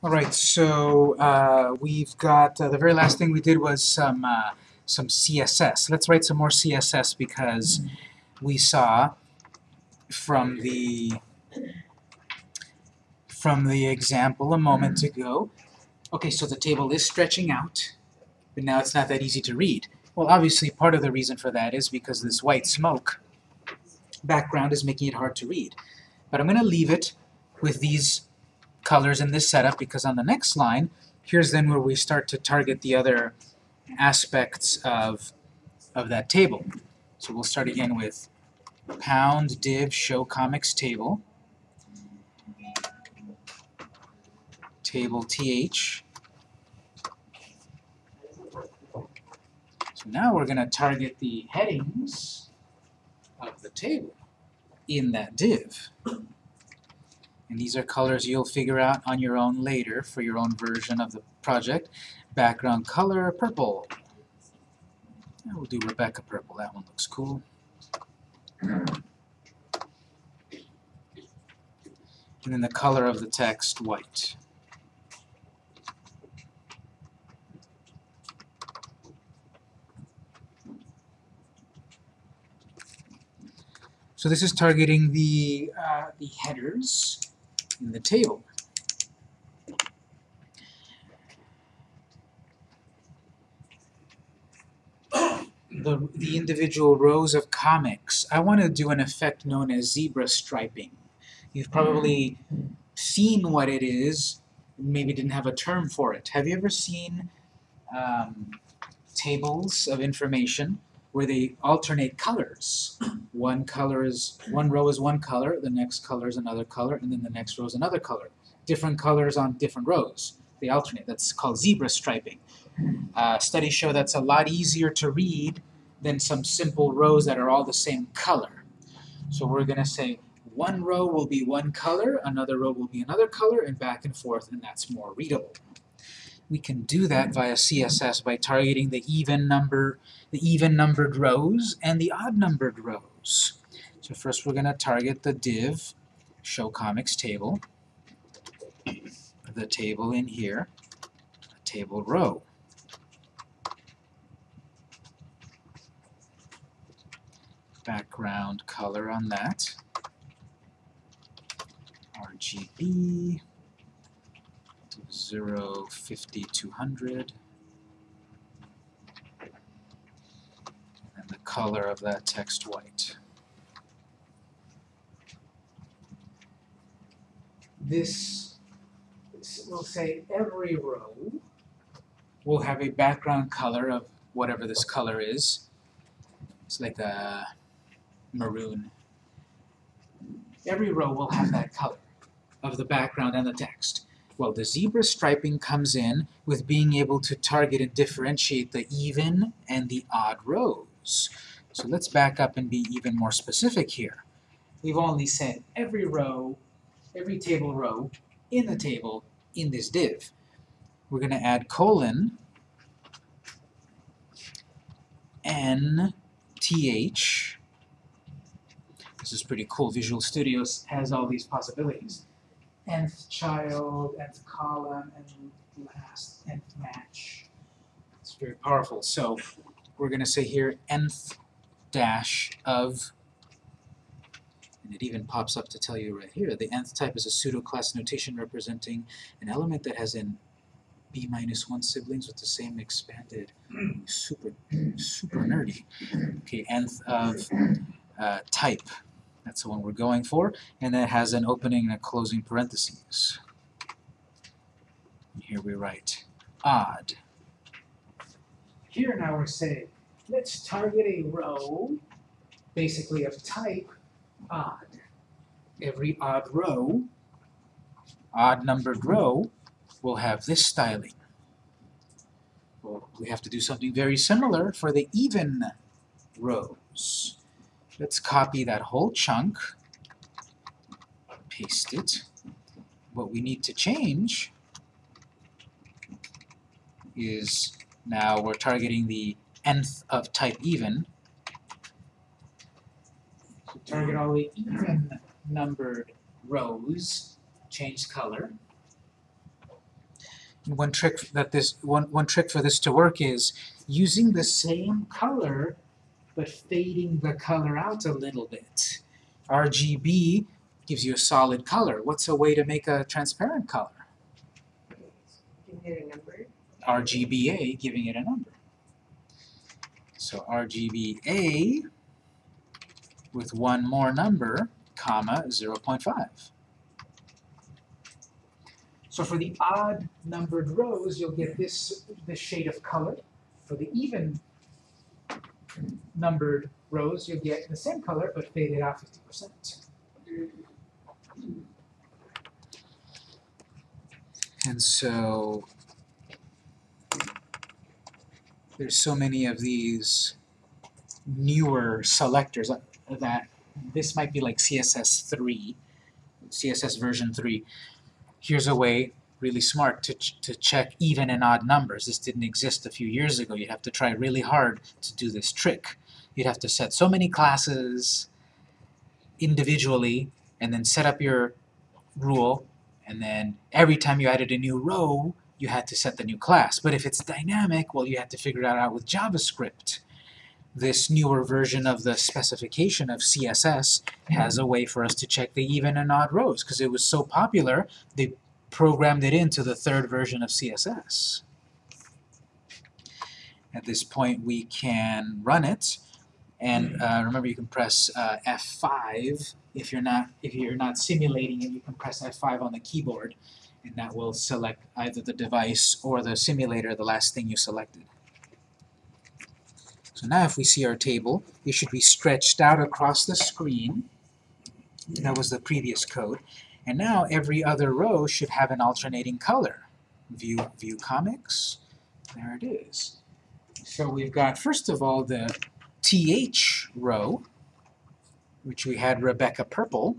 All right, so uh, we've got uh, the very last thing we did was some uh, some CSS. Let's write some more CSS because we saw from the from the example a moment ago. Okay, so the table is stretching out, but now it's not that easy to read. Well, obviously, part of the reason for that is because this white smoke background is making it hard to read. But I'm going to leave it with these colors in this setup because on the next line, here's then where we start to target the other aspects of, of that table. So we'll start again with pound div show comics table, table th. So now we're going to target the headings of the table in that div. And these are colors you'll figure out on your own later for your own version of the project. Background color, purple. We'll do Rebecca purple, that one looks cool. And then the color of the text, white. So this is targeting the, uh, the headers in the table. The, the individual rows of comics, I want to do an effect known as zebra striping. You've probably seen what it is, maybe didn't have a term for it. Have you ever seen um, tables of information where they alternate colors? One color is, one row is one color, the next color is another color, and then the next row is another color. Different colors on different rows. They alternate. That's called zebra striping. Uh, studies show that's a lot easier to read than some simple rows that are all the same color. So we're going to say one row will be one color, another row will be another color, and back and forth, and that's more readable. We can do that via CSS by targeting the even number, the even numbered rows and the odd numbered rows. So first we're going to target the div show comics table, the table in here, table row. Background color on that. RGB, 0, 50, 200. And the color of that text white. This, this will say every row will have a background color of whatever this color is. It's like a maroon. Every row will have that color of the background and the text. Well, the zebra striping comes in with being able to target and differentiate the even and the odd rows. So let's back up and be even more specific here. We've only said every row, every table row in the table in this div. We're going to add colon n th this is pretty cool. Visual Studio has all these possibilities. Nth child, nth column, and last nth match. It's very powerful. So we're going to say here nth dash of, and it even pops up to tell you right here, the nth type is a pseudo-class notation representing an element that has n b minus 1 siblings with the same expanded, super, super nerdy. Okay, nth of uh, type. That's the one we're going for. And then it has an opening and a closing parentheses. Here we write odd. Here now we're saying, let's target a row, basically of type odd. Every odd row, odd numbered row, will have this styling. Well, we have to do something very similar for the even rows. Let's copy that whole chunk, paste it. What we need to change is now we're targeting the nth of type even. Target all the even numbered rows, change color. One trick that this one one trick for this to work is using the same color but fading the color out a little bit. RGB gives you a solid color. What's a way to make a transparent color? Can hit a number. RGBA giving it a number. So RGBA with one more number, comma, 0.5. So for the odd numbered rows, you'll get this, this shade of color. For the even numbered rows, you'll get the same color but faded out 50%. And so there's so many of these newer selectors that, that this might be like CSS 3, CSS version 3. Here's a way, really smart, to, ch to check even and odd numbers. This didn't exist a few years ago. You'd have to try really hard to do this trick. You'd have to set so many classes individually and then set up your rule and then every time you added a new row you had to set the new class. But if it's dynamic, well, you had to figure it out with JavaScript. This newer version of the specification of CSS has a way for us to check the even and odd rows, because it was so popular, they programmed it into the third version of CSS. At this point, we can run it, and uh, remember you can press uh, F5 if you're not if you're not simulating it. You can press F5 on the keyboard, and that will select either the device or the simulator, the last thing you selected. So now if we see our table, it should be stretched out across the screen. That was the previous code. And now every other row should have an alternating color. View, view comics, there it is. So we've got, first of all, the TH row, which we had Rebecca Purple,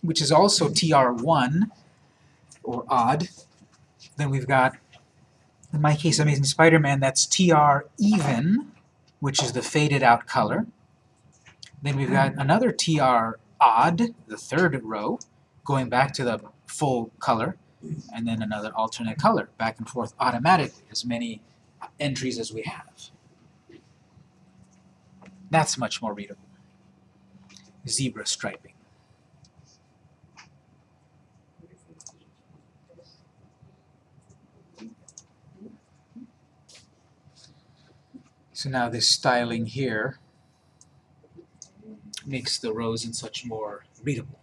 which is also TR1, or odd. Then we've got, in my case, Amazing Spider-Man, that's TR even, which is the faded out color. Then we've got another TR odd, the third row, going back to the full color, and then another alternate color, back and forth automatically, as many entries as we have. That's much more readable. Zebra striping. So now this styling here makes the rows and such more readable.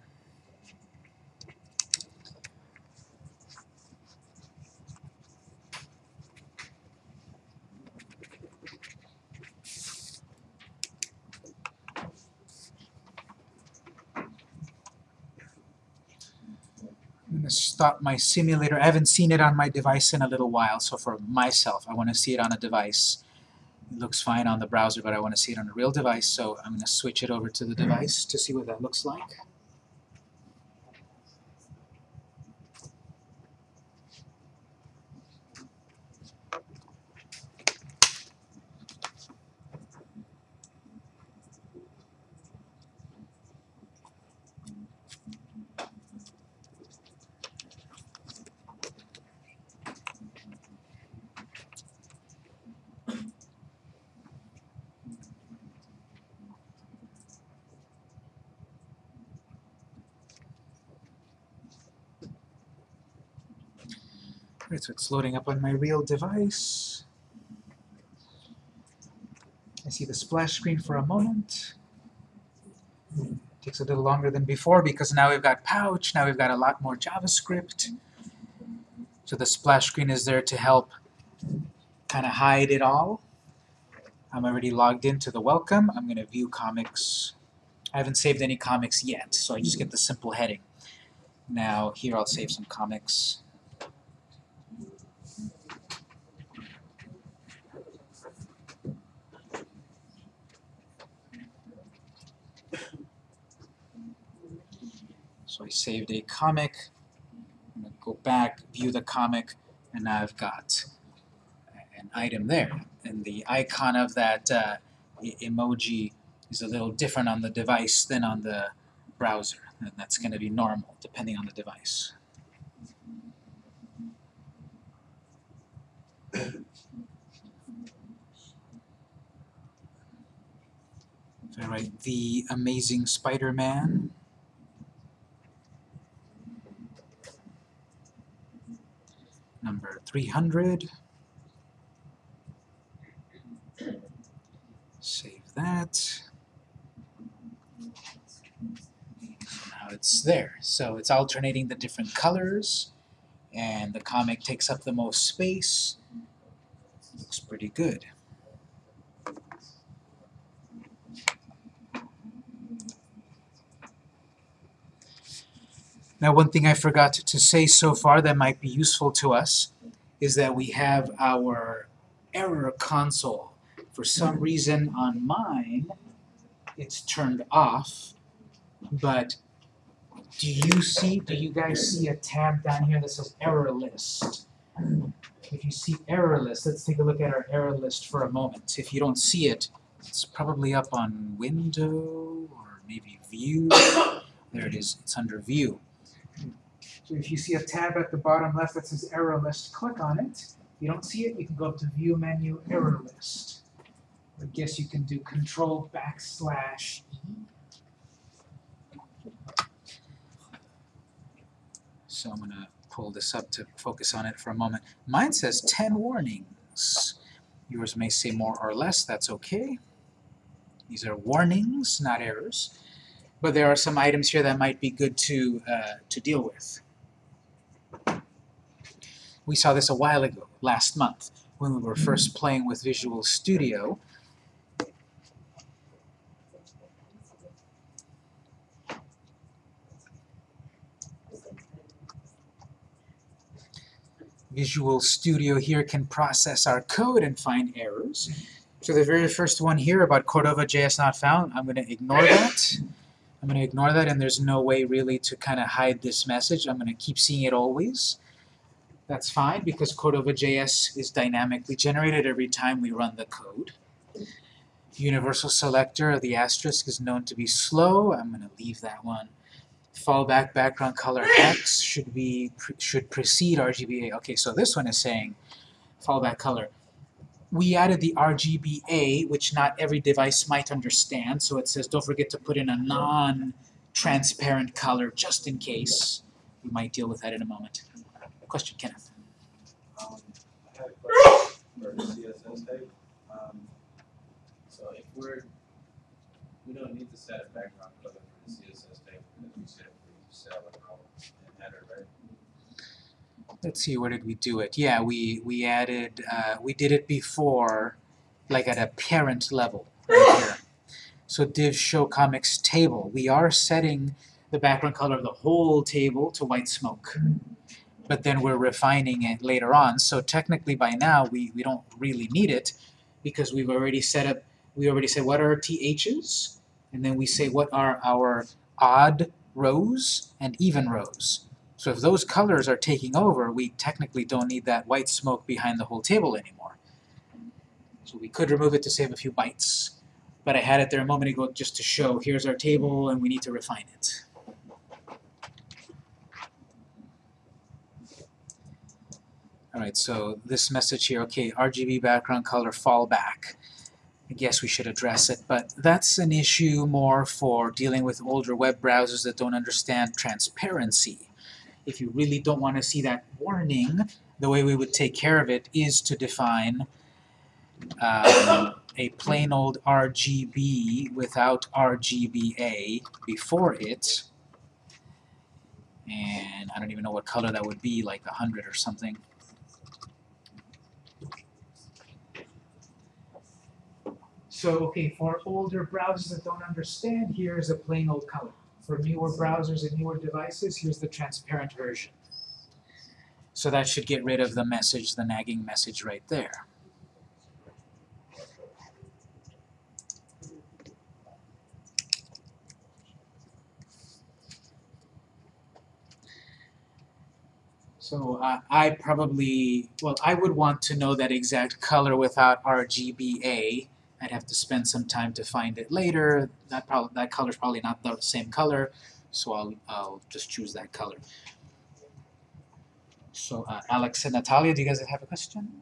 Stop my simulator. I haven't seen it on my device in a little while, so for myself, I want to see it on a device. It looks fine on the browser, but I want to see it on a real device, so I'm going to switch it over to the hmm. device to see what that looks like. So it's loading up on my real device. I see the splash screen for a moment. It Takes a little longer than before because now we've got Pouch, now we've got a lot more JavaScript. So the splash screen is there to help kind of hide it all. I'm already logged into the welcome. I'm going to view comics. I haven't saved any comics yet, so I just get the simple heading. Now here I'll save some comics. saved a comic. I'm going to go back, view the comic, and now I've got an item there. And the icon of that uh, emoji is a little different on the device than on the browser. And that's going to be normal, depending on the device. if I write the amazing Spider-Man, Number 300. Save that. So now it's there. So it's alternating the different colors, and the comic takes up the most space. Looks pretty good. Now, one thing I forgot to say so far that might be useful to us is that we have our error console. For some reason on mine, it's turned off, but do you see, do you guys see a tab down here that says error list? If you see error list, let's take a look at our error list for a moment. If you don't see it, it's probably up on window or maybe view. There it is, it's under view. So if you see a tab at the bottom left that says error list, click on it. If you don't see it, you can go up to view menu, error list. I guess you can do control backslash E. So I'm gonna pull this up to focus on it for a moment. Mine says 10 warnings. Yours may say more or less, that's okay. These are warnings, not errors. But there are some items here that might be good to, uh, to deal with. We saw this a while ago, last month, when we were first playing with Visual Studio. Visual Studio here can process our code and find errors. So the very first one here about Cordova JS not found, I'm going to ignore that. I'm going to ignore that and there's no way really to kind of hide this message. I'm going to keep seeing it always. That's fine because Cordova JS is dynamically generated every time we run the code. Universal selector, of the asterisk, is known to be slow. I'm going to leave that one. Fallback background color X should be should precede RGBA. Okay, so this one is saying fallback color. We added the RGBA, which not every device might understand, so it says don't forget to put in a non-transparent color just in case. We might deal with that in a moment. Question, Kenneth. Um, I a question for CSS. Um, so if we're, we don't need to set a background color for the CSS it and header, right? Let's see, where did we do it? Yeah, we, we added, uh, we did it before, like at a parent level, right here. So div show comics table, we are setting the background color of the whole table to white smoke. But then we're refining it later on, so technically by now we, we don't really need it because we've already set up, we already said what are THs, and then we say what are our odd rows and even rows. So if those colors are taking over, we technically don't need that white smoke behind the whole table anymore. So we could remove it to save a few bytes, but I had it there a moment ago just to show here's our table and we need to refine it. Alright, so this message here, okay, RGB background color fallback. I guess we should address it, but that's an issue more for dealing with older web browsers that don't understand transparency. If you really don't want to see that warning, the way we would take care of it is to define um, a plain old RGB without RGBA before it. And I don't even know what color that would be, like a hundred or something. So, okay, for older browsers that don't understand, here's a plain old color. For newer browsers and newer devices, here's the transparent version. So that should get rid of the message, the nagging message right there. So uh, I probably, well, I would want to know that exact color without RGBA. I'd have to spend some time to find it later. That probably that color's probably not the same color, so I'll I'll just choose that color. So uh, Alex and Natalia, do you guys have a question?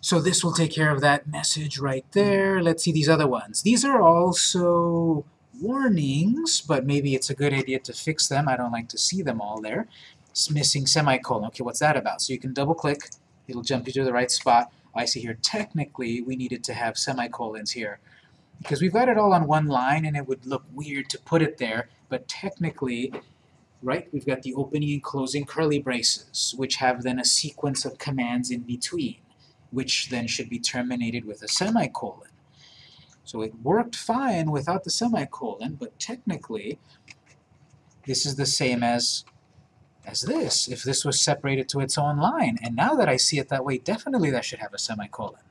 So this will take care of that message right there. Let's see these other ones. These are also warnings, but maybe it's a good idea to fix them. I don't like to see them all there. It's missing semicolon. Okay, what's that about? So you can double click, it'll jump you to the right spot. I see here, technically, we needed to have semicolons here. Because we've got it all on one line, and it would look weird to put it there, but technically, right, we've got the opening and closing curly braces, which have then a sequence of commands in between, which then should be terminated with a semicolon. So it worked fine without the semicolon, but technically, this is the same as as this, if this was separated to its own line. And now that I see it that way, definitely that should have a semicolon.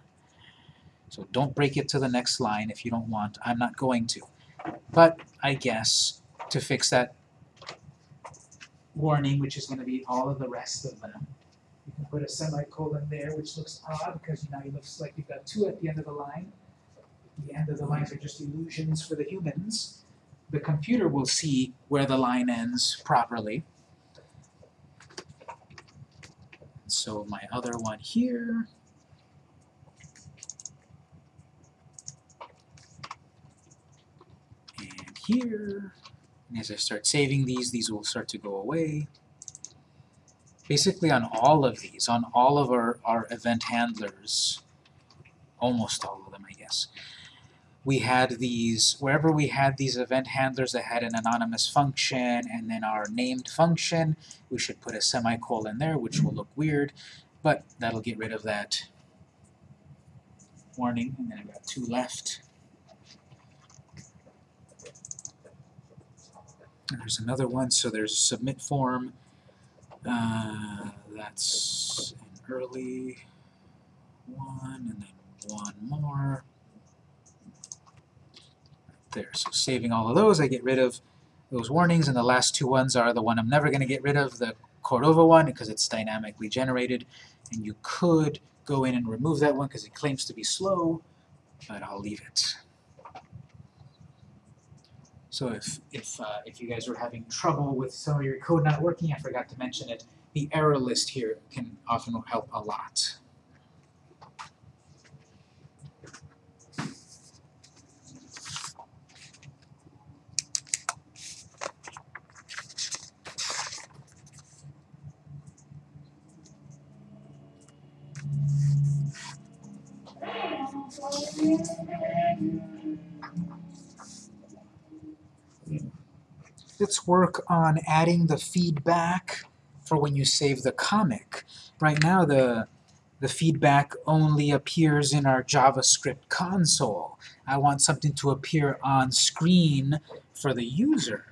So don't break it to the next line if you don't want. I'm not going to. But I guess to fix that warning, which is going to be all of the rest of them, you can put a semicolon there, which looks odd because now it looks like you've got two at the end of the line. The end of the lines are just illusions for the humans. The computer will see where the line ends properly. So my other one here, and here, and as I start saving these, these will start to go away. Basically on all of these, on all of our, our event handlers, almost all of them I guess, we had these, wherever we had these event handlers that had an anonymous function and then our named function, we should put a semicolon there, which will look weird, but that'll get rid of that warning, and then I've got two left. And there's another one, so there's submit form. Uh, that's an early one, and then one more there. So saving all of those, I get rid of those warnings, and the last two ones are the one I'm never going to get rid of, the Cordova one, because it's dynamically generated, and you could go in and remove that one because it claims to be slow, but I'll leave it. So if, if, uh, if you guys were having trouble with some of your code not working, I forgot to mention it, the error list here can often help a lot. Let's work on adding the feedback for when you save the comic. Right now the, the feedback only appears in our JavaScript console. I want something to appear on screen for the user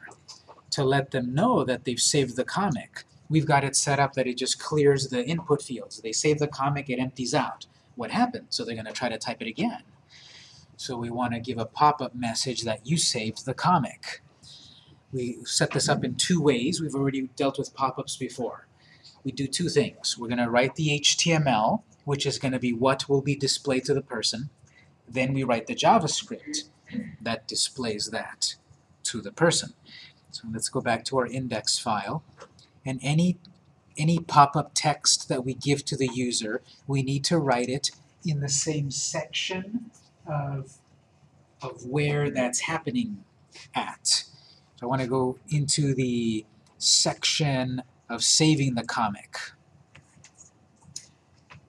to let them know that they've saved the comic. We've got it set up that it just clears the input fields. They save the comic, it empties out. What happened? So they're going to try to type it again. So we want to give a pop-up message that you saved the comic. We set this up in two ways. We've already dealt with pop-ups before. We do two things. We're going to write the HTML, which is going to be what will be displayed to the person. Then we write the JavaScript that displays that to the person. So let's go back to our index file. And any, any pop-up text that we give to the user, we need to write it in the same section of, of where that's happening at. So I want to go into the section of saving the comic.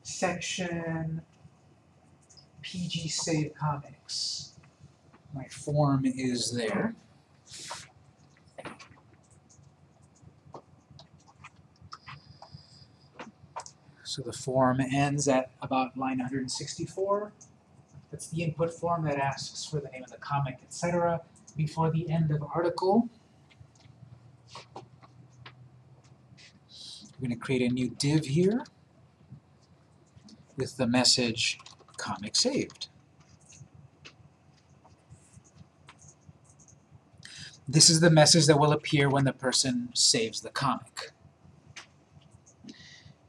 Section PG Save Comics. My form is there. So the form ends at about line 164. That's the input form that asks for the name of the comic, etc. before the end of article. We're going to create a new div here with the message comic saved. This is the message that will appear when the person saves the comic.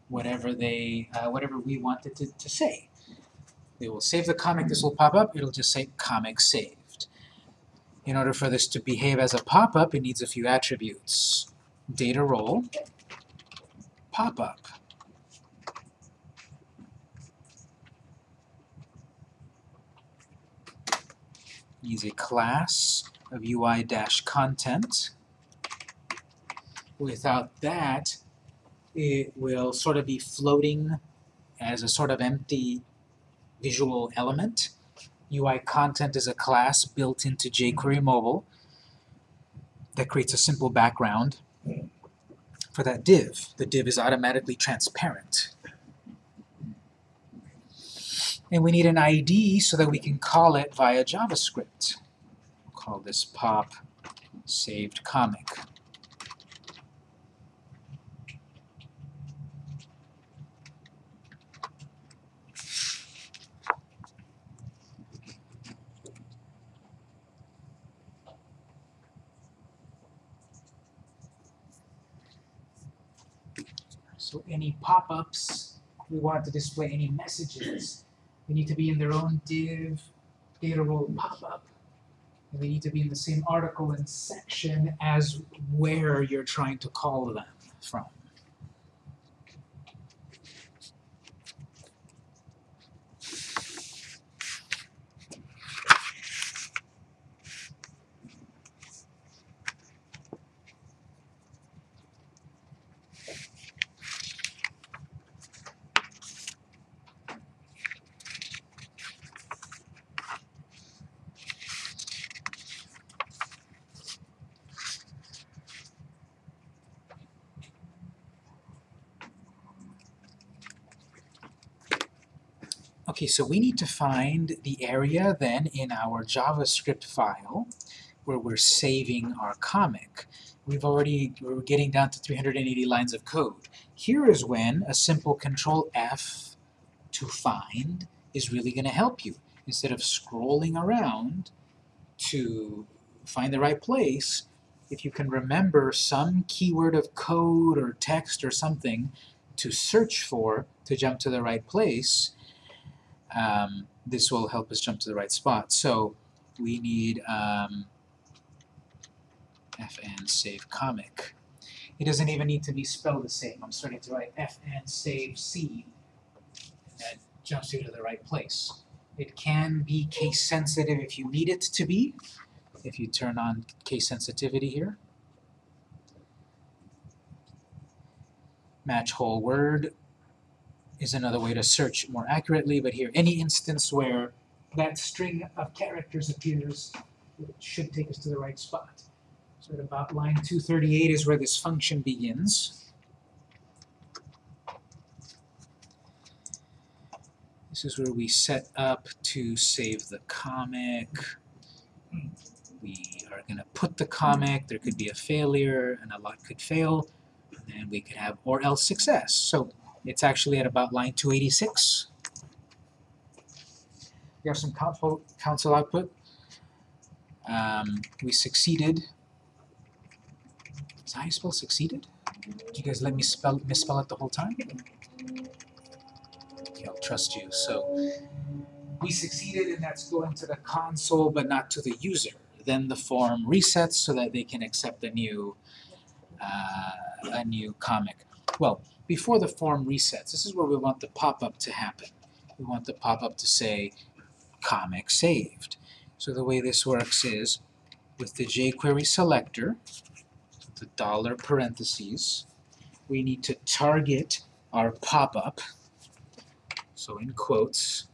Whatever they, uh, whatever we want it to, to say they will save the comic, this will pop up, it'll just say comic saved. In order for this to behave as a pop-up, it needs a few attributes. Data role, pop-up. Needs a class of UI-content. Without that, it will sort of be floating as a sort of empty visual element. UI content is a class built into jQuery Mobile that creates a simple background for that div. The div is automatically transparent. And we need an ID so that we can call it via JavaScript. We'll call this pop saved comic. So any pop-ups, we want to display any messages, they need to be in their own div, data role pop-up. And they need to be in the same article and section as where you're trying to call them from. Okay, so we need to find the area then in our JavaScript file where we're saving our comic. We've already, we're getting down to 380 lines of code. Here is when a simple control F to find is really going to help you. Instead of scrolling around to find the right place, if you can remember some keyword of code or text or something to search for to jump to the right place, um, this will help us jump to the right spot. So we need um, fn save comic. It doesn't even need to be spelled the same. I'm starting to write fn save c, and that jumps you to the right place. It can be case sensitive if you need it to be, if you turn on case sensitivity here. Match whole word is another way to search more accurately, but here, any instance where that string of characters appears, should take us to the right spot. So at about line 238 is where this function begins. This is where we set up to save the comic. We are going to put the comic, there could be a failure, and a lot could fail, and we could have or else success. So it's actually at about line 286. We have some console output. Um, we succeeded. Is how you spell succeeded? Did you guys let me spell misspell it the whole time? Okay, I'll trust you. So we succeeded, and that's going to the console, but not to the user. Then the form resets so that they can accept a new uh, a new comic. Well, before the form resets, this is where we want the pop-up to happen. We want the pop-up to say comic saved. So the way this works is with the jQuery selector, the dollar parentheses, we need to target our pop-up. So in quotes,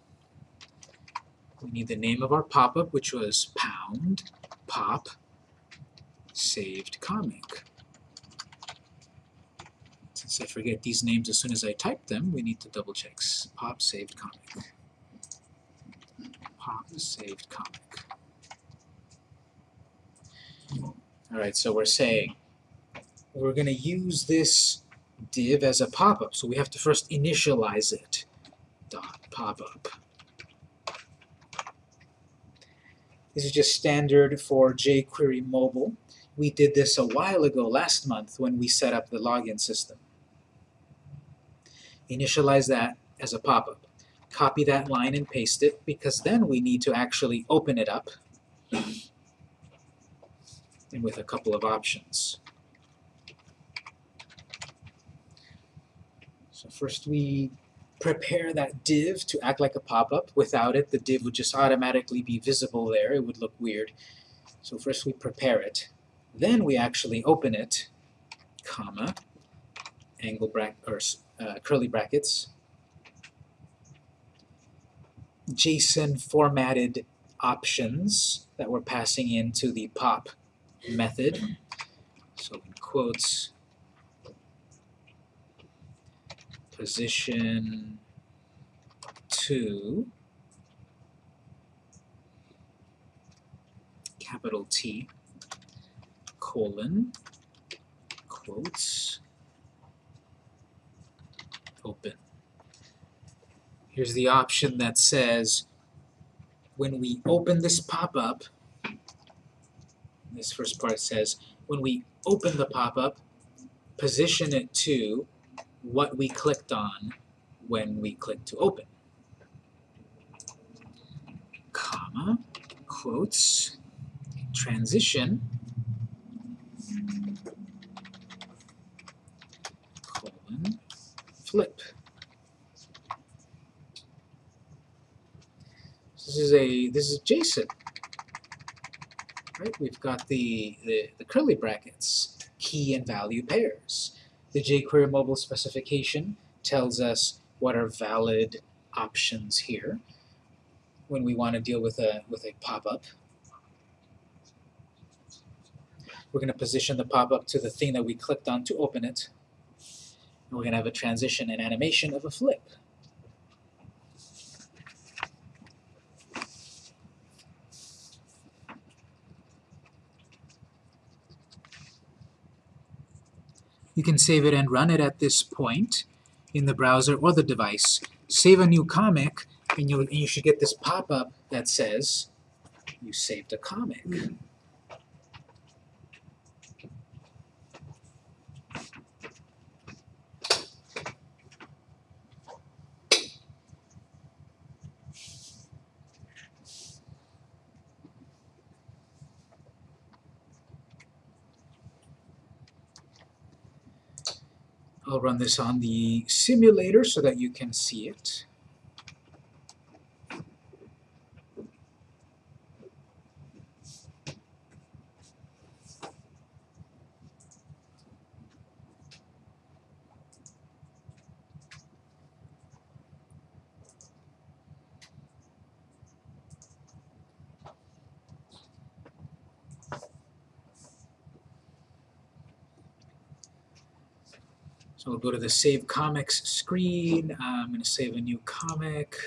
we need the name of our pop-up, which was pound pop saved comic. Since I forget these names as soon as I type them, we need to double check. Pop saved comic. Pop saved comic. Alright, so we're saying we're going to use this div as a pop-up, so we have to first initialize it. Dot pop-up. This is just standard for jQuery mobile. We did this a while ago, last month, when we set up the login system. Initialize that as a pop-up. Copy that line and paste it, because then we need to actually open it up and with a couple of options. So first we prepare that div to act like a pop-up. Without it, the div would just automatically be visible there. It would look weird. So first we prepare it. Then we actually open it, comma, angle bracket, or uh, curly brackets, JSON formatted options that we're passing into the pop method. So in quotes, position 2, capital T colon quotes open. Here's the option that says when we open this pop-up, this first part says when we open the pop-up, position it to what we clicked on when we clicked to open. Comma, quotes, transition, colon, flip. This is a this is JSON. Right? We've got the, the, the curly brackets, key and value pairs. The jQuery mobile specification tells us what are valid options here when we want to deal with a with a pop-up. We're going to position the pop-up to the thing that we clicked on to open it. And we're going to have a transition and animation of a flip. You can save it and run it at this point in the browser or the device. Save a new comic, and, you you should get this pop-up that says you saved a comic. I'll run this on the simulator so that you can see it. Go to the Save Comics screen. Uh, I'm going to save a new comic.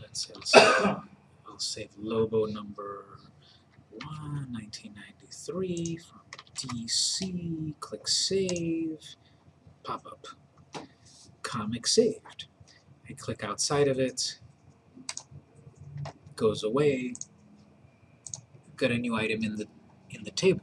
Let's say I'll save, I'll save Lobo number 1, 1993 from DC. Click Save. Pop up. Comic saved. I click outside of it. Goes away. Got a new item in the in the table.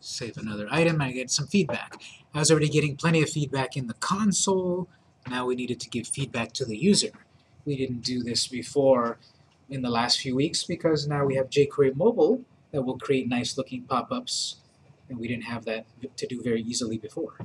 Save another item, I get some feedback. I was already getting plenty of feedback in the console, now we needed to give feedback to the user. We didn't do this before in the last few weeks because now we have jQuery Mobile that will create nice looking pop-ups and we didn't have that to do very easily before.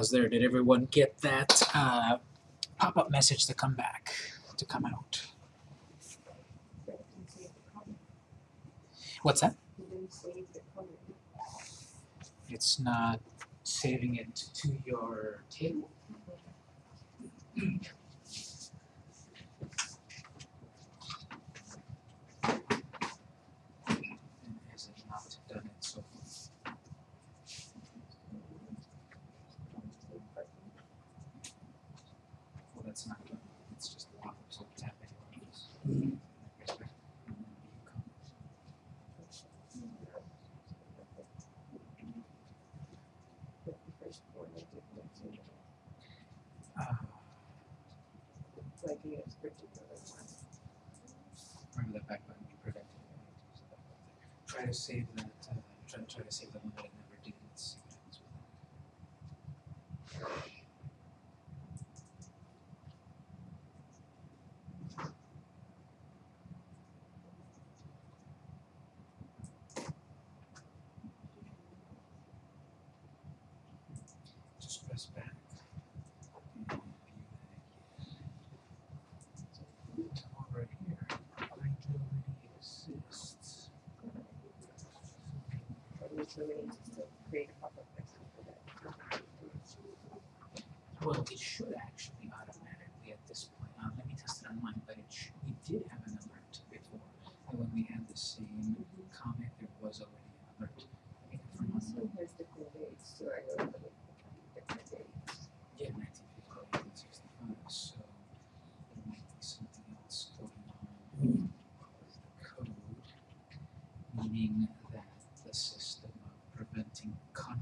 pause there. Did everyone get that uh, pop-up message to come back, to come out? What's that? It's not saving it to your table. to save that, uh, try, try to save the money.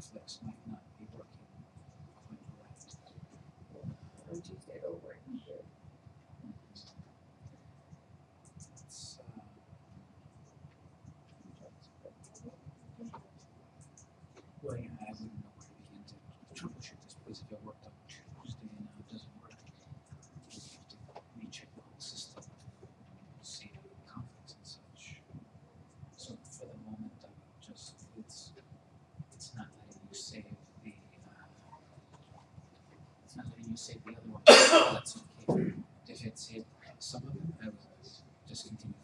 Netflix might not be working quite right. Or do you get you save the other one, let's okay, differentiate some of them I would just continue.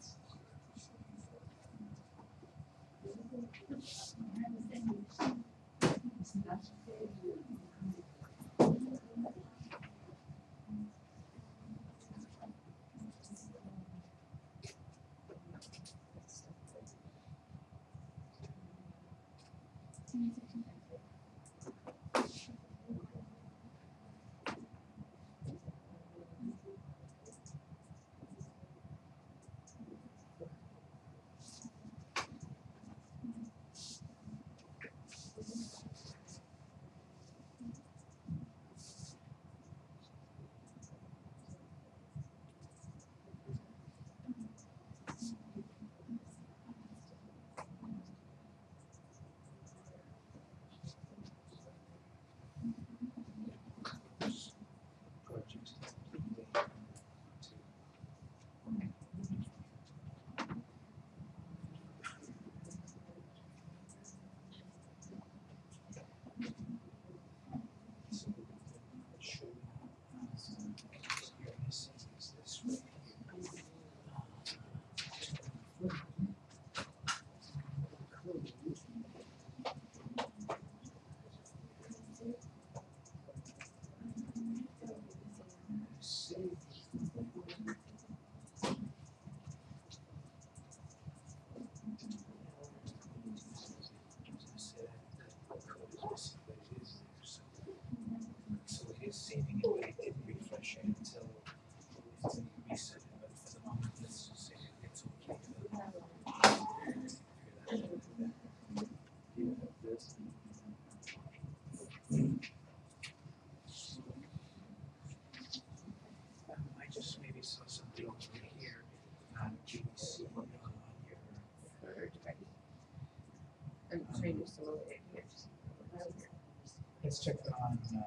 Let's check on uh,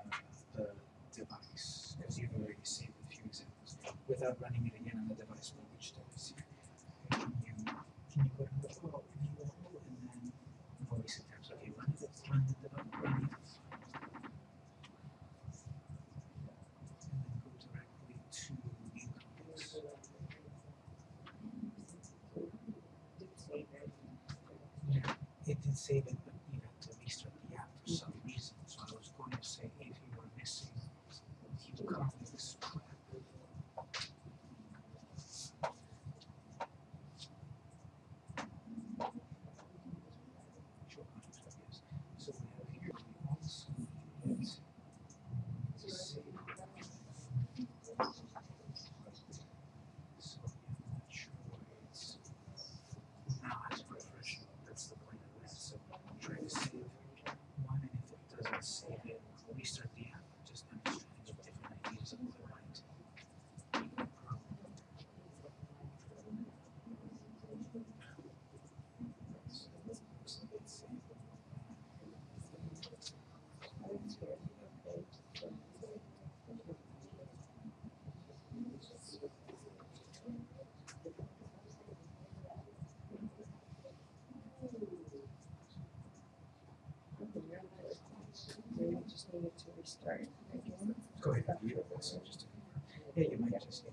the device, because you've already saved a few examples. Without running it again on the device, but which device? first. Go ahead. Yeah, you might just.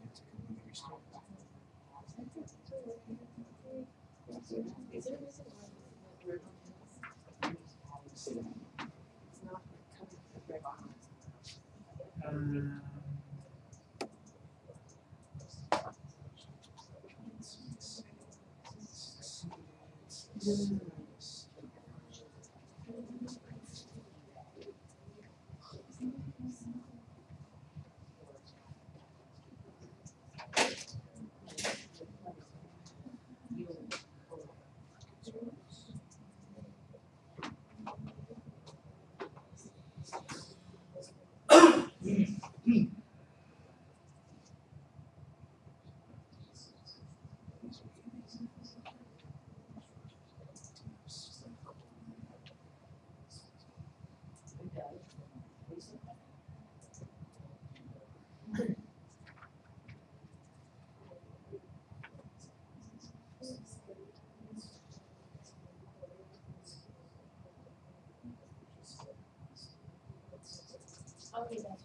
always answer.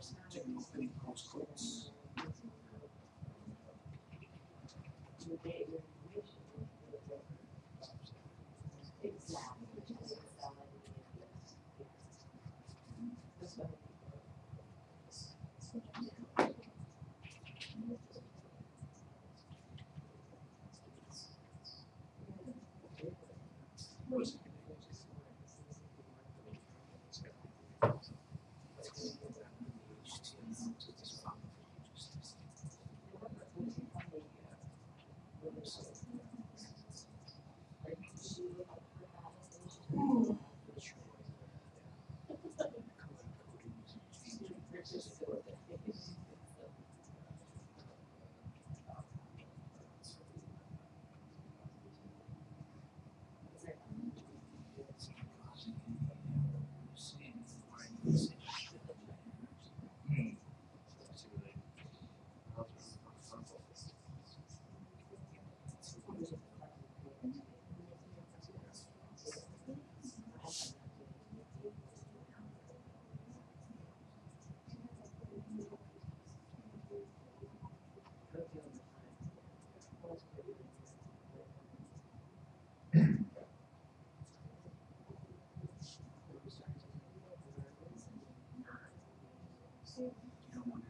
Check the opening postcodes.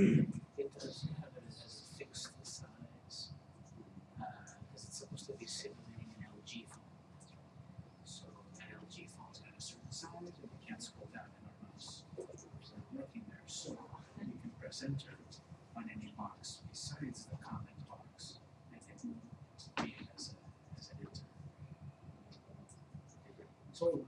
does have it as a fixed size, uh, because it's supposed to be simulating an LG phone. So that LG phone's got a certain size, and you can't scroll down in our mouse. So working there, so you can press enter on any box besides the comment box, and then read it as a, as an enter. So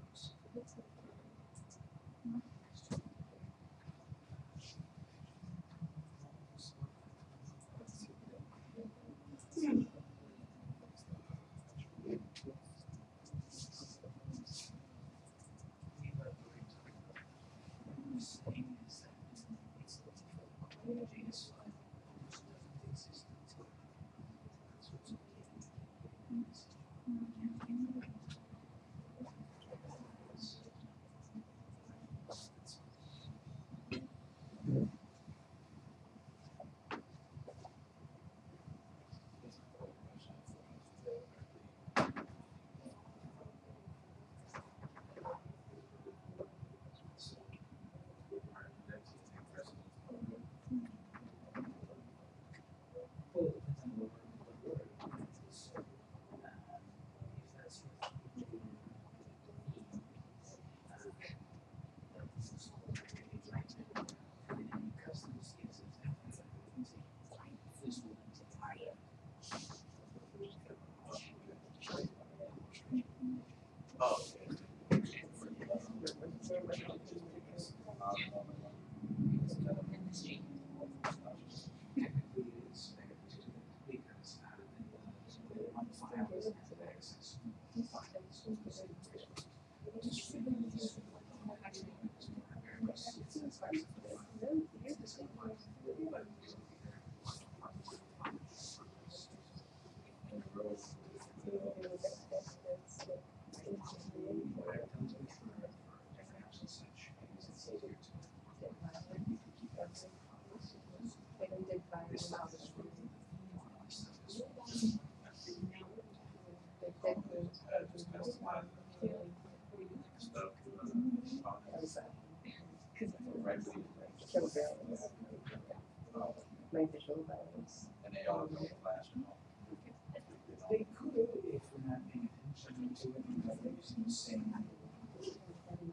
Same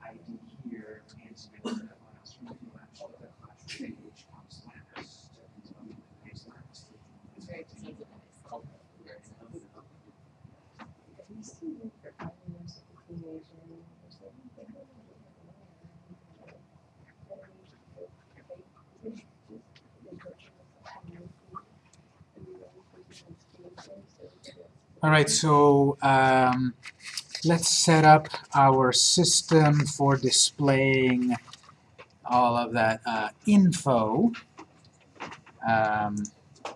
ID here and some other files from the flash, the flash page comes last. so it's on the page last. It's very decentralized. At least you look for five years of the teenager and there's like- All right, so um, let's set up our system for displaying all of that uh, info um,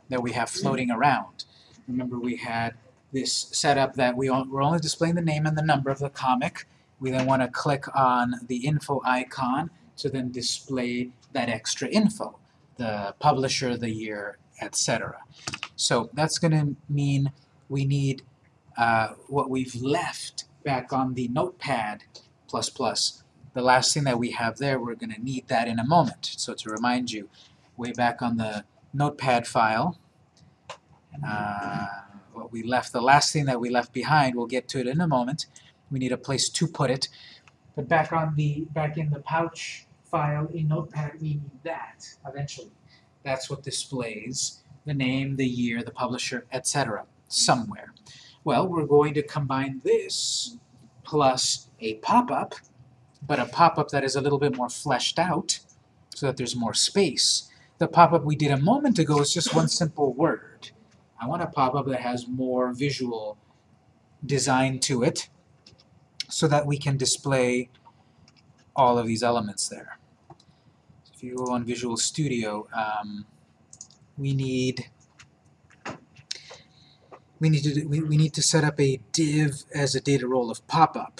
that we have floating around. Remember, we had this setup that we we're only displaying the name and the number of the comic. We then want to click on the info icon to then display that extra info, the publisher, the year, etc. So that's going to mean we need uh, what we've left back on the notepad plus plus. The last thing that we have there, we're going to need that in a moment. So to remind you, way back on the notepad file, uh, what we left, the last thing that we left behind, we'll get to it in a moment. We need a place to put it. But back on the, back in the pouch file in notepad, we need that eventually. That's what displays the name, the year, the publisher, etc. somewhere. Well, we're going to combine this plus a pop-up, but a pop-up that is a little bit more fleshed out so that there's more space. The pop-up we did a moment ago is just one simple word. I want a pop-up that has more visual design to it so that we can display all of these elements there. If you go on Visual Studio, um, we need we need to do- we, we need to set up a div as a data role of pop-up.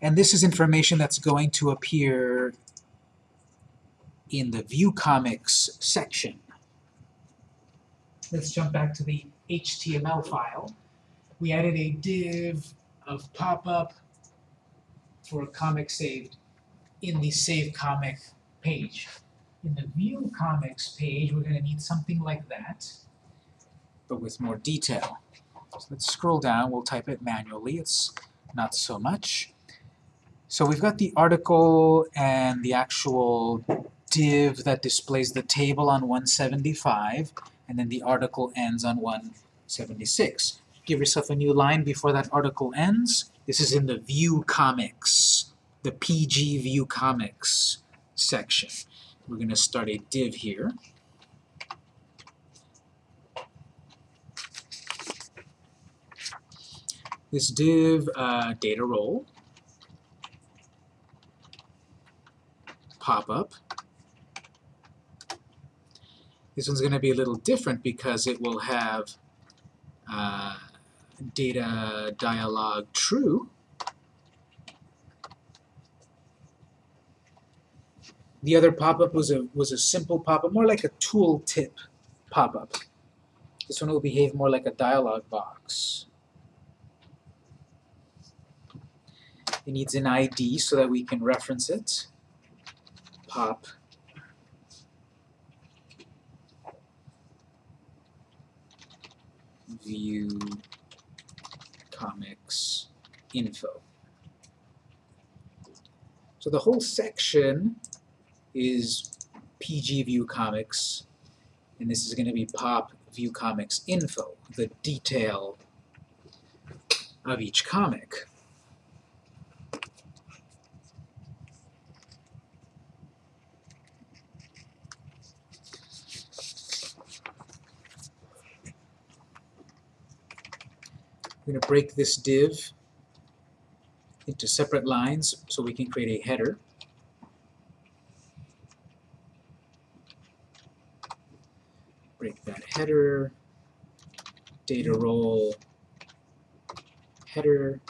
And this is information that's going to appear in the View Comics section. Let's jump back to the HTML file. We added a div of pop-up for a comic saved in the Save Comic page. In the View Comics page, we're gonna need something like that, but with more detail. So let's scroll down, we'll type it manually, it's not so much. So we've got the article and the actual div that displays the table on 175, and then the article ends on 176. Give yourself a new line before that article ends. This is in the View Comics, the PG View Comics section. We're going to start a div here. This div, uh, data role, pop-up. This one's going to be a little different because it will have uh, data dialog true. The other pop-up was a was a simple pop-up, more like a tooltip pop-up. This one will behave more like a dialog box. It needs an ID so that we can reference it. Pop view comics info. So the whole section is PG View Comics, and this is going to be Pop View Comics info, the detail of each comic. I'm going to break this div into separate lines so we can create a header. Break that header, data role, header,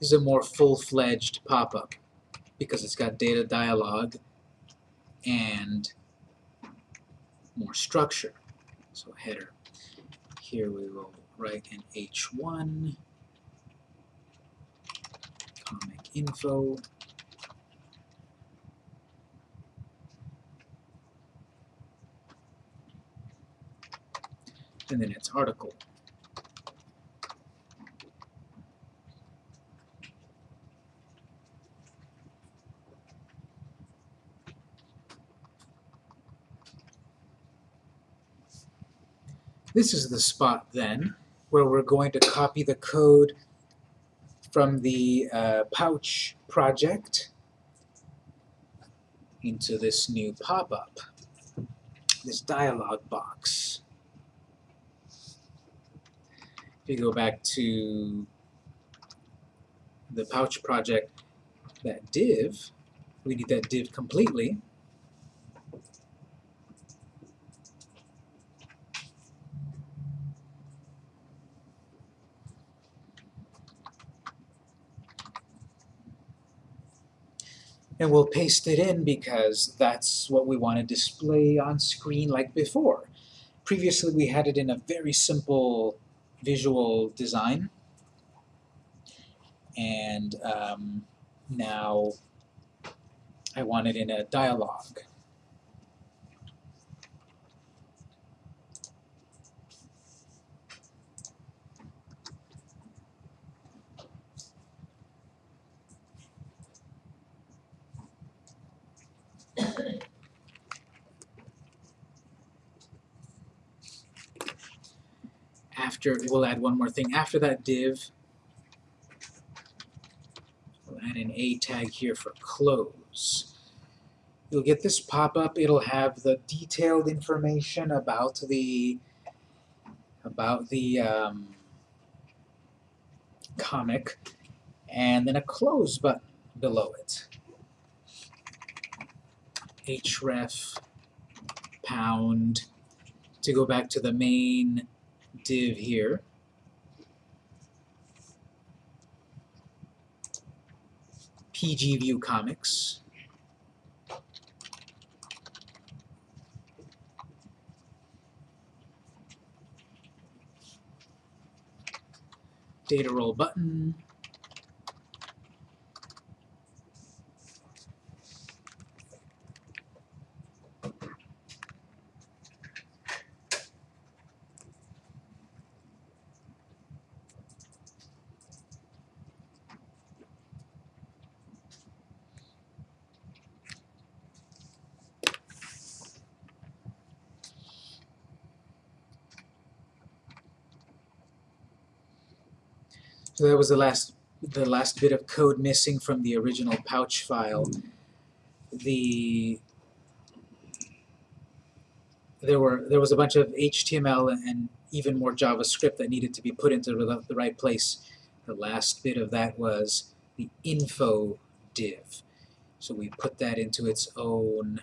This is a more full-fledged pop-up because it's got data dialog and more structure. So header. Here we will write an H1 comic info and then its article. This is the spot then where we're going to copy the code from the uh, pouch project into this new pop-up, this dialog box. If you go back to the pouch project, that div, we need that div completely. And we'll paste it in because that's what we want to display on screen like before. Previously we had it in a very simple visual design and um, now I want it in a dialogue. After, we'll add one more thing. After that div, we'll add an A tag here for close. You'll get this pop-up. It'll have the detailed information about the about the um, comic, and then a close button below it. href pound to go back to the main div here. PG View Comics. Data role button, that was the last, the last bit of code missing from the original pouch file. Hmm. The there were there was a bunch of HTML and even more JavaScript that needed to be put into the, the right place. The last bit of that was the info div. So we put that into its own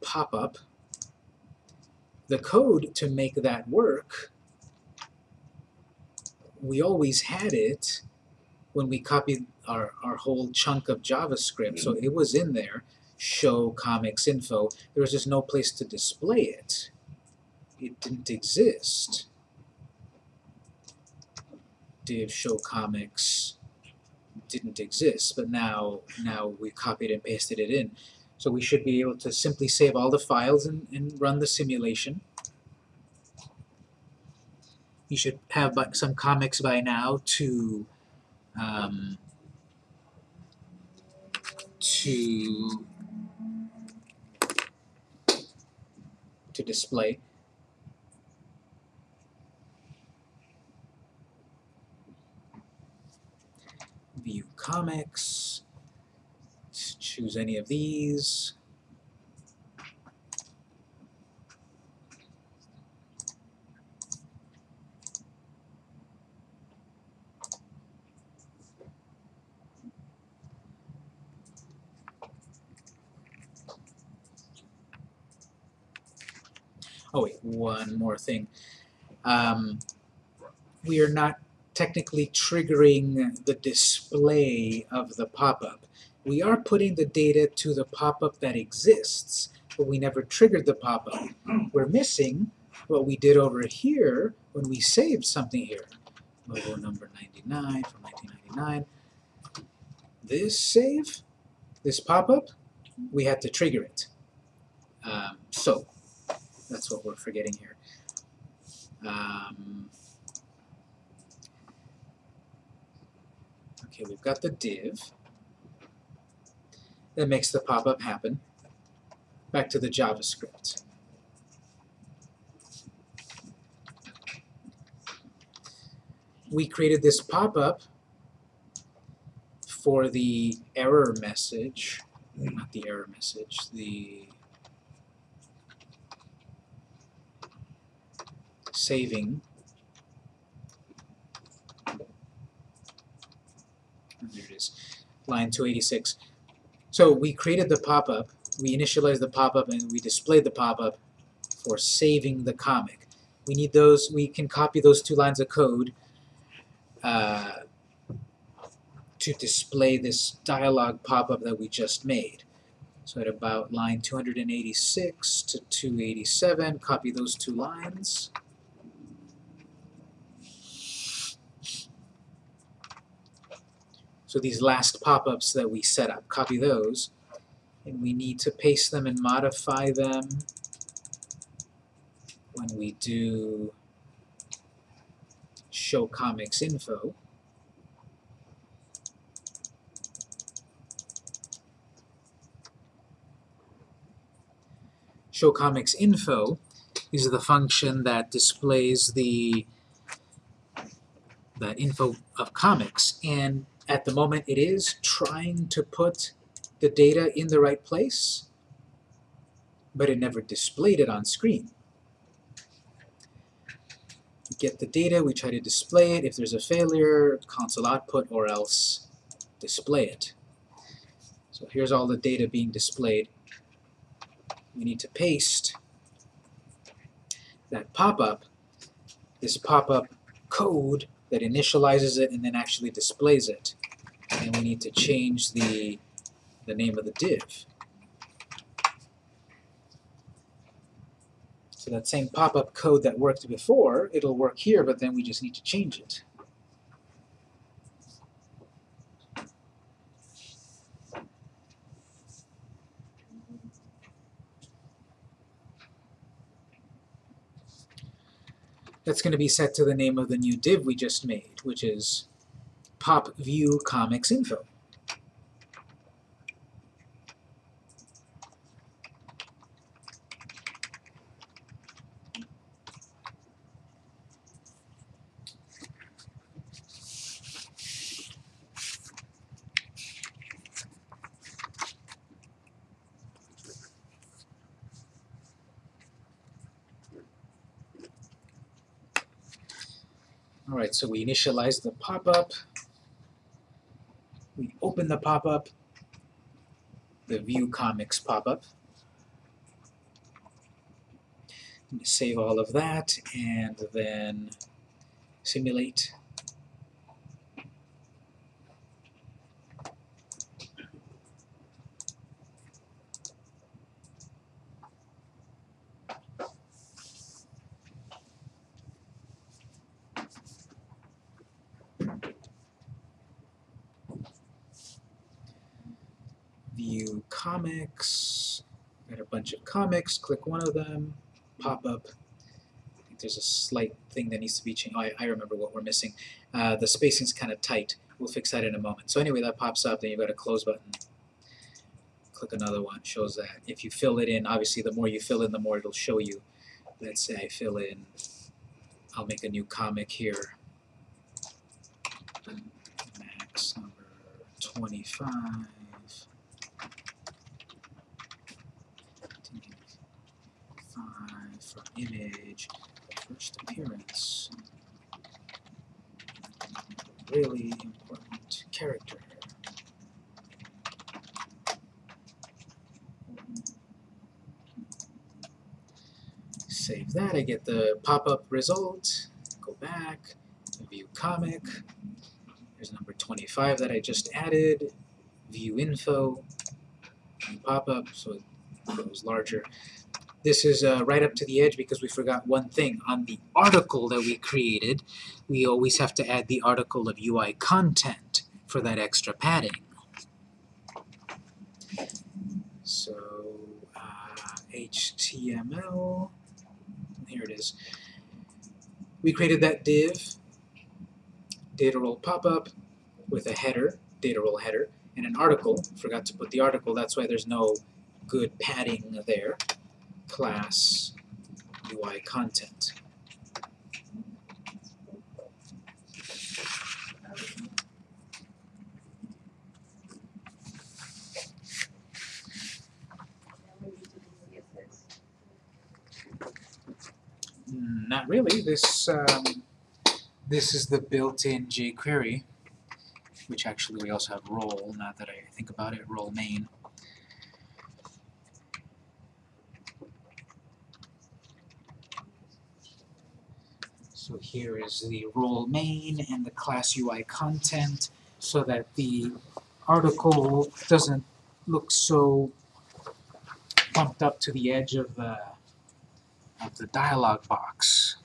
pop-up. The code to make that work, we always had it when we copied our, our whole chunk of JavaScript, so it was in there, show comics info. There was just no place to display it. It didn't exist. Div show comics didn't exist, but now now we copied and pasted it in. So we should be able to simply save all the files and, and run the simulation. You should have some comics by now to um, to to display. View comics. Choose any of these. Oh wait, one more thing. Um, we are not technically triggering the display of the pop-up. We are putting the data to the pop-up that exists, but we never triggered the pop-up. We're missing what we did over here when we saved something here. Logo number 99 from 1999. This save, this pop-up, we had to trigger it. Um, so, that's what we're forgetting here. Um, okay, we've got the div that makes the pop-up happen. Back to the JavaScript. We created this pop-up for the error message, not the error message, the saving. There it is, line 286. So we created the pop-up, we initialized the pop-up, and we displayed the pop-up for saving the comic. We need those, we can copy those two lines of code uh, to display this dialog pop-up that we just made. So at about line 286 to 287, copy those two lines. So these last pop-ups that we set up, copy those, and we need to paste them and modify them when we do show comics info. Show comics info is the function that displays the that info of comics and at the moment it is trying to put the data in the right place, but it never displayed it on screen. We get the data, we try to display it. If there's a failure, console output, or else display it. So here's all the data being displayed. We need to paste that pop-up, this pop-up code that initializes it and then actually displays it. And we need to change the, the name of the div. So that same pop-up code that worked before, it'll work here, but then we just need to change it. That's going to be set to the name of the new div we just made, which is pop view comics info. All right, so we initialize the pop-up. We open the pop-up. The view comics pop-up. Save all of that and then simulate. view comics. Got a bunch of comics, click one of them, pop up. I think there's a slight thing that needs to be changed. Oh, I, I remember what we're missing. Uh, the spacing's kind of tight. We'll fix that in a moment. So anyway, that pops up, then you've got a close button. Click another one, shows that. If you fill it in, obviously the more you fill in, the more it'll show you. Let's say I fill in, I'll make a new comic here. Max number 25. For image, first appearance. Really important character. Save that, I get the pop-up result, go back, view comic, there's number 25 that I just added, view info, pop-up, so it goes larger. This is uh, right up to the edge because we forgot one thing. On the article that we created, we always have to add the article of UI content for that extra padding. So, uh, HTML, here it is. We created that div, data role pop-up, with a header, data role header, and an article. Forgot to put the article, that's why there's no good padding there class UI content. Mm, Not really. This um, this is the built-in jQuery, which actually we also have role. Now that I think about it, role main. So here is the role main and the class UI content so that the article doesn't look so bumped up to the edge of the of the dialog box.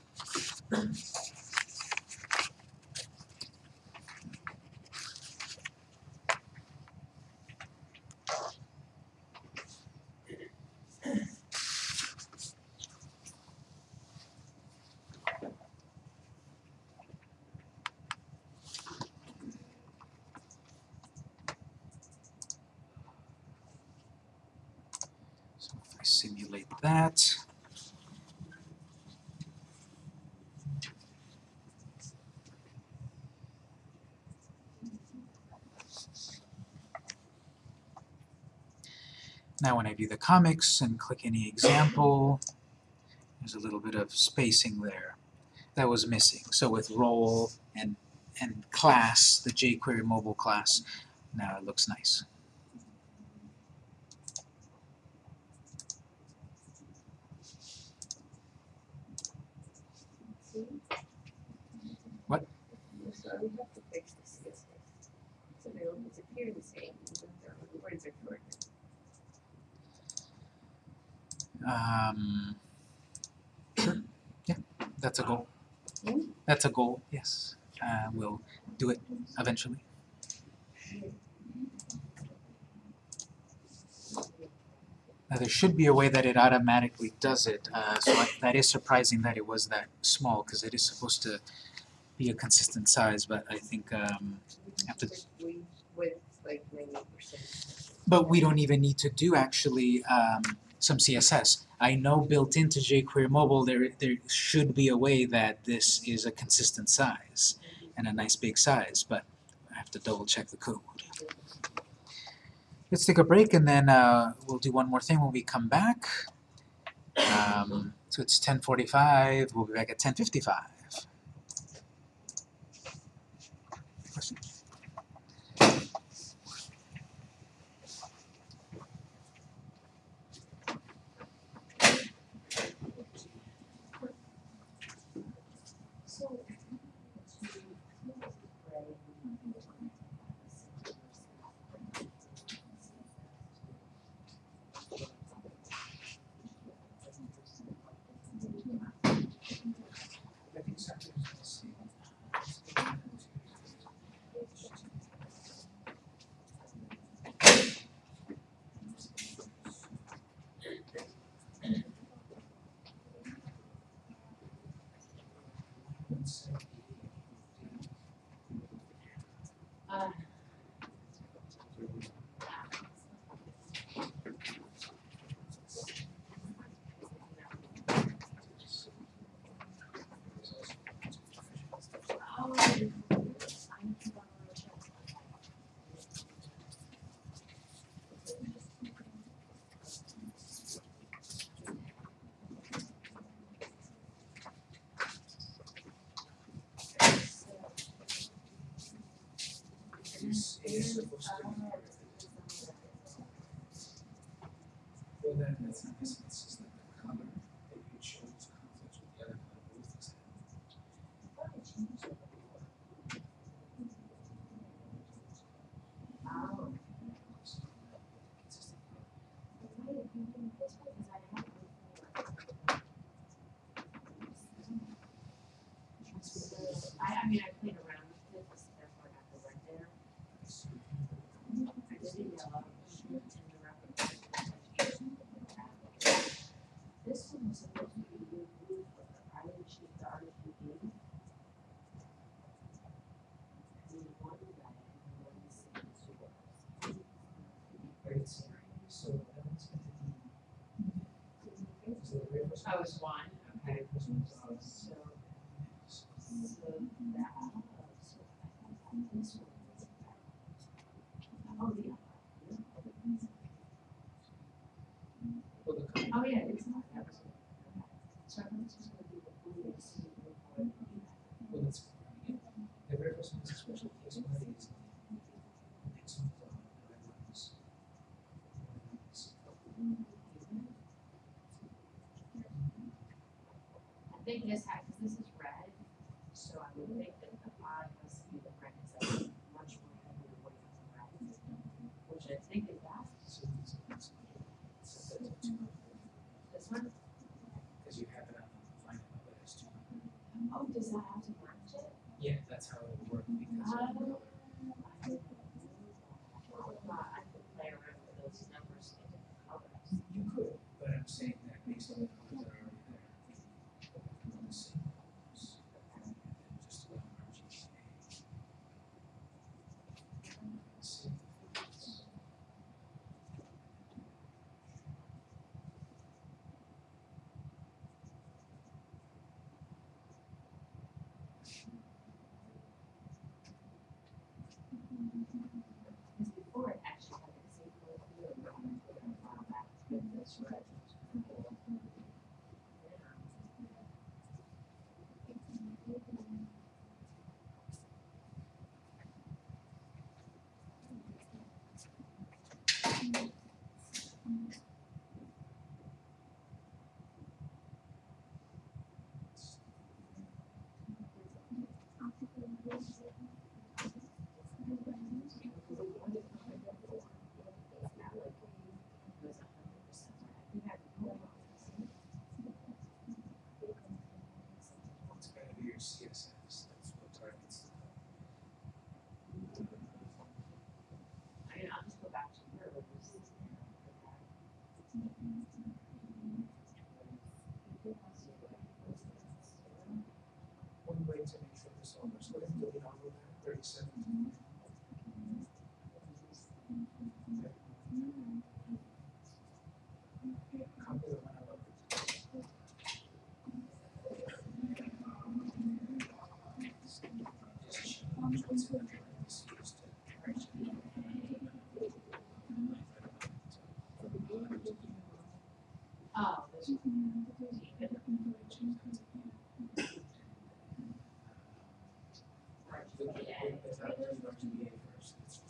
So if I simulate that, Now when I view the comics and click any example, there's a little bit of spacing there that was missing. So with role and, and class, the jQuery mobile class, now it looks nice. So we have to fix the CSS. So they'll disappear the same, even though the words are short. Um, sure, yeah, that's a goal. Hmm? That's a goal, yes. Uh, we'll do it eventually. Now there should be a way that it automatically does it, uh, so I, that is surprising that it was that small, because it is supposed to be a consistent size, but I think, um, but we don't even need to do actually, um, some CSS. I know built into jQuery Mobile, there, there should be a way that this is a consistent size and a nice big size, but I have to double check the code. Let's take a break and then uh, we'll do one more thing when we come back. Um, so it's 10:45. We'll be back at 10:55. Question. Well, then, that's not missing, it's just that the color that you chose conflicts with the other color both things I, I mean, I played around with it, so therefore I got the red there. I did a yellow, and the rubber. This one was supposed to be blue, blue, but I didn't choose the RGB. And then one red and one six was. Right, so, so that one's going to be, so the very first one. I was one, okay, so, so so. Oh, color, Oh, yeah, it's not, that. So I this was gonna be the yeah, the very first one is a special case, next one is on the ones. I think this had, cause this is red, so I would think that the odd must be the red is much more heavy weight the red. Which I think is that, So these are, so that's the two, this one, because you have it on the line of it as two. oh, does that have to match it? Yeah, that's how it would work because your CSS targets the code. I mean, I'll just go back to One way to make sure this all works, we have to delete all of that 37. Right, but first,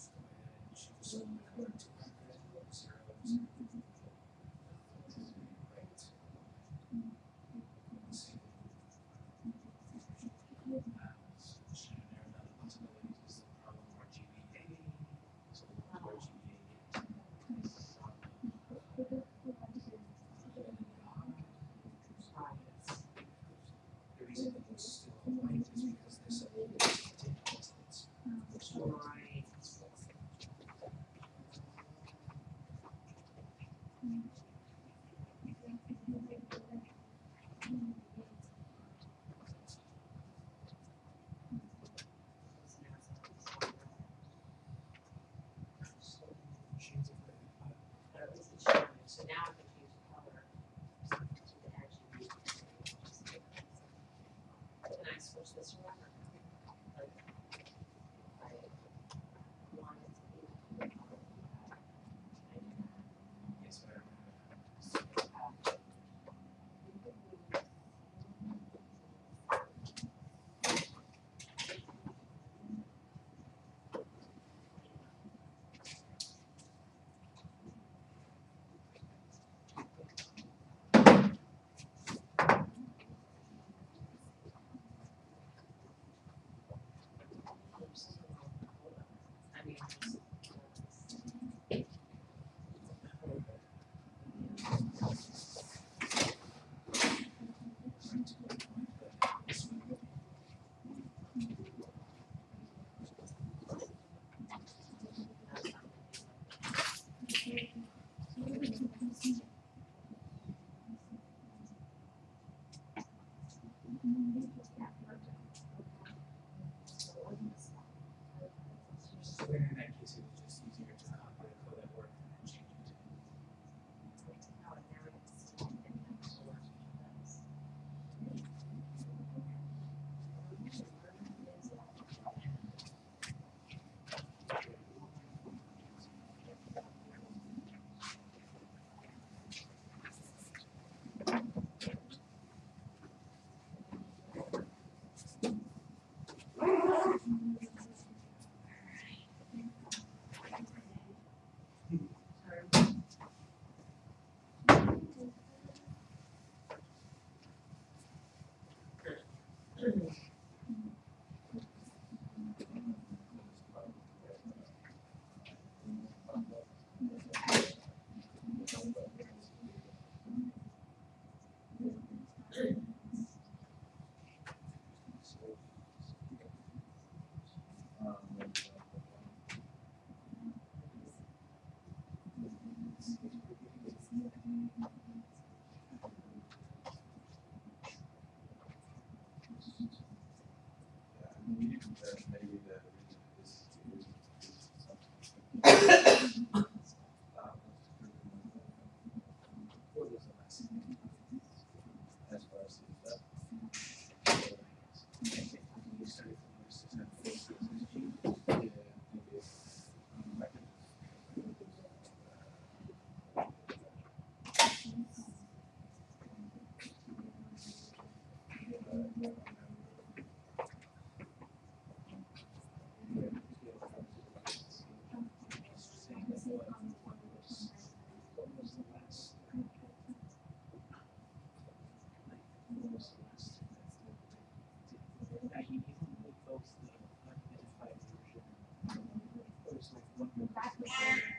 back and forth.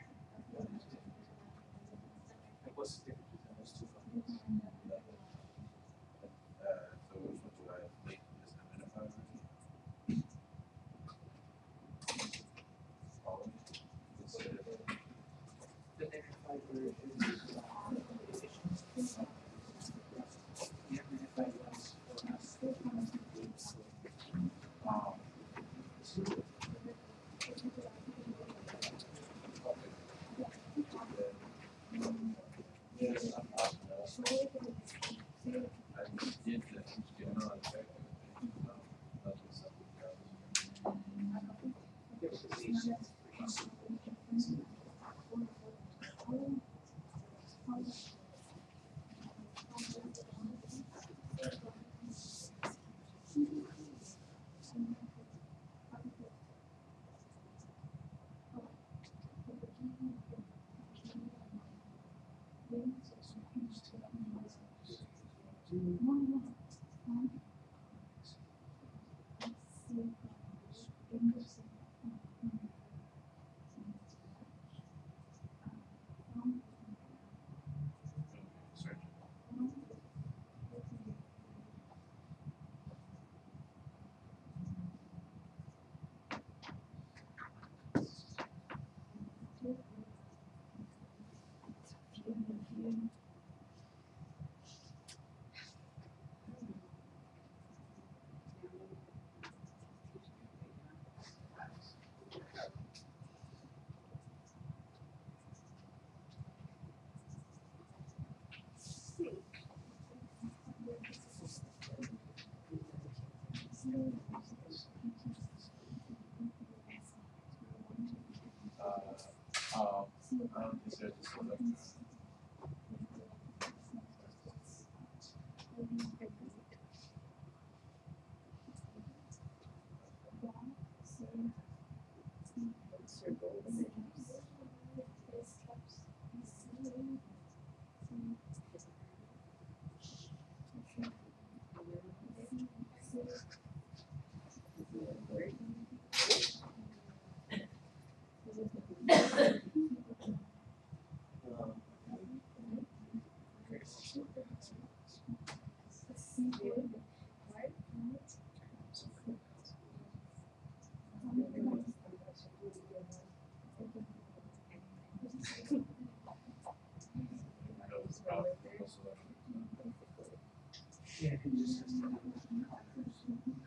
Thank you. Uh, um, is there just like Yeah, he just has to colors.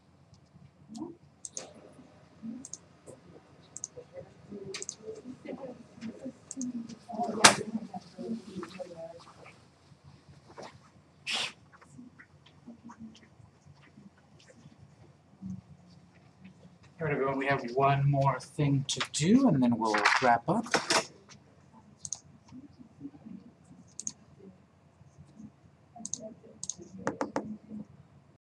top Alright everyone, we have one more thing to do and then we'll wrap up.